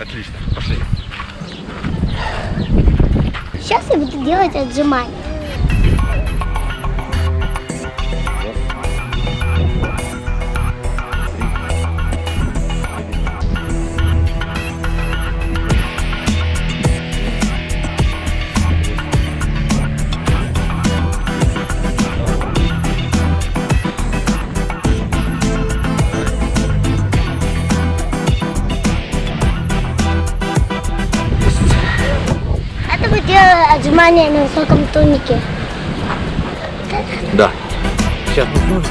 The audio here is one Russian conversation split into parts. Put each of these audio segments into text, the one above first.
Отлично, пошли. Сейчас я буду делать отжимания. Делаем отжимания на высоком тунике. Да. Сейчас мы.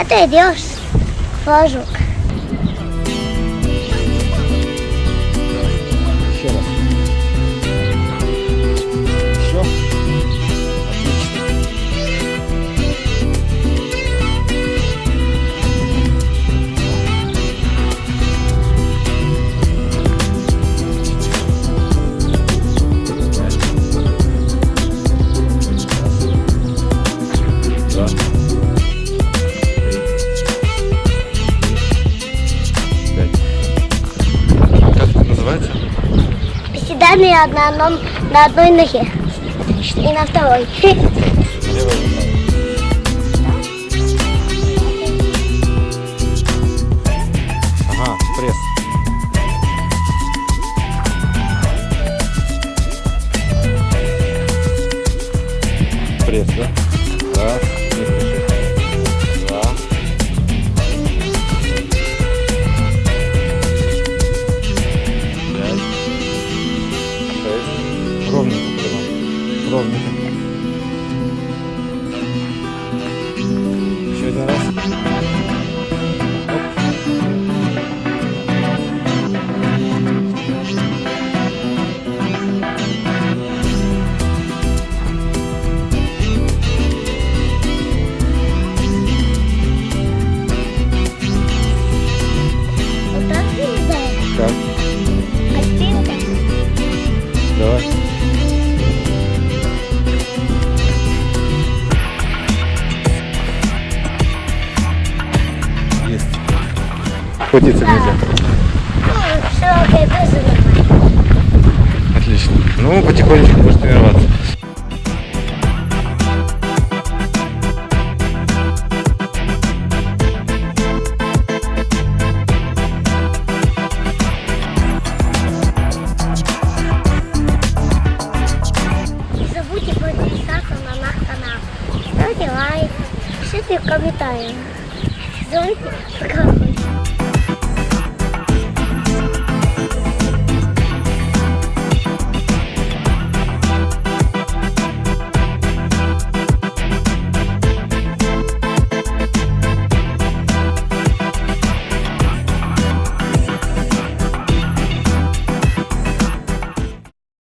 Это я делаешь флажок. Одном, на одной ноге и на второй. Welcome. Крутиться нельзя. Ну, нормально. Отлично. Ну, потихонечку будешь тренироваться. Лайк, пишите в комментариях. Звоните, пока.